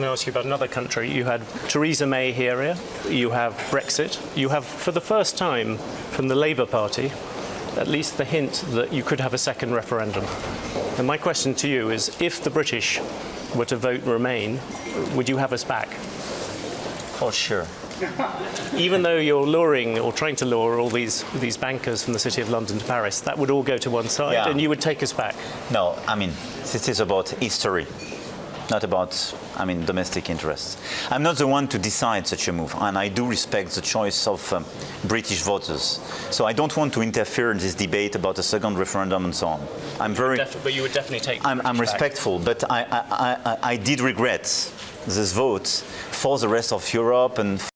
can I ask you about another country? You had Theresa May here, you have Brexit, you have, for the first time, from the Labour Party, at least the hint that you could have a second referendum. And my question to you is, if the British were to vote Remain, would you have us back? Oh, sure. Even though you're luring or trying to lure all these, these bankers from the City of London to Paris, that would all go to one side Yeah. and you would take us back. No, I mean, this is about history, not about, I mean, domestic interests. I'm not the one to decide such a move, and I do respect the choice of um, British voters. So I don't want to interfere in this debate about a second referendum and so on. I'm very, but you would definitely take I'm, I'm respectful, but I, I, I, I did regret this vote for the rest of Europe and